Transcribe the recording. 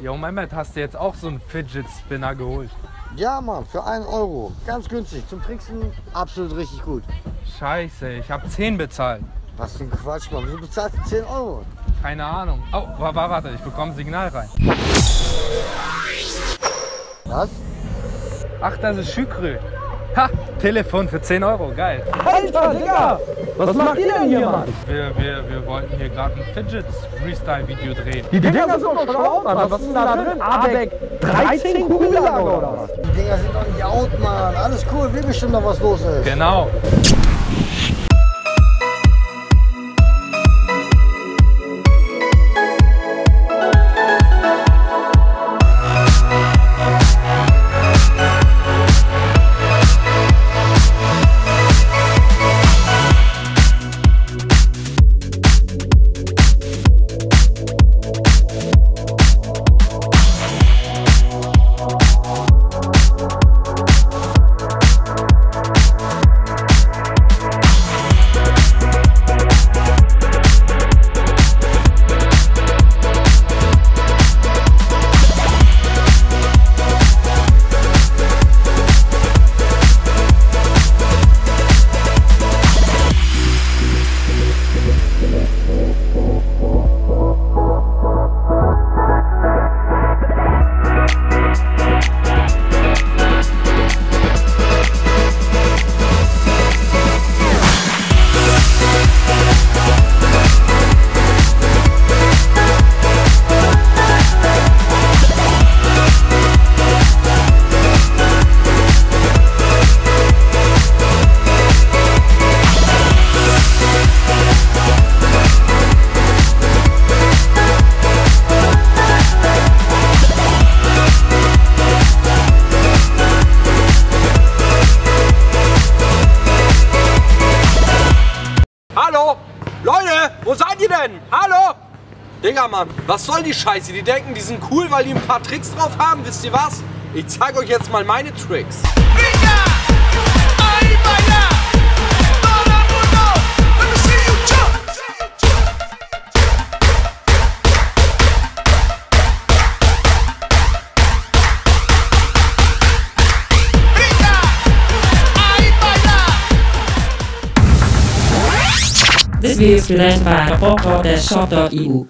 Yo, Mehmet, hast du jetzt auch so einen Fidget Spinner geholt? Ja, Mann, für 1 Euro. Ganz günstig. Zum Tricksen absolut richtig gut. Scheiße, ich habe 10 bezahlt. Was für ein Quatsch, Mann. Wieso bezahlst du 10 Euro? Keine Ahnung. Oh, wa- wa- warte, ich bekomme ein Signal rein. Was? Ach, das ist Şükrü. Ha, Telefon für 10 Euro, geil. Alter, Digga! Was macht ihr denn hier, Mann? Wir, wir, wir wollten hier gerade ein Fidget Freestyle-Video drehen. Die Dinger sind doch schon out, Mann. Was ist denn da drin? ABEC 13 Kugellager oder was? Die Dinger sind doch nicht out, Mann. Alles cool. Wir bestimmen doch, was los ist. Genau. Denn? Hallo? Digga, Mann, was soll die Scheiße? Die denken, die sind cool, weil die ein paar Tricks drauf haben. Wisst ihr was? Ich zeig euch jetzt mal meine Tricks. Venga, This video is presented by papaw.shop.eu.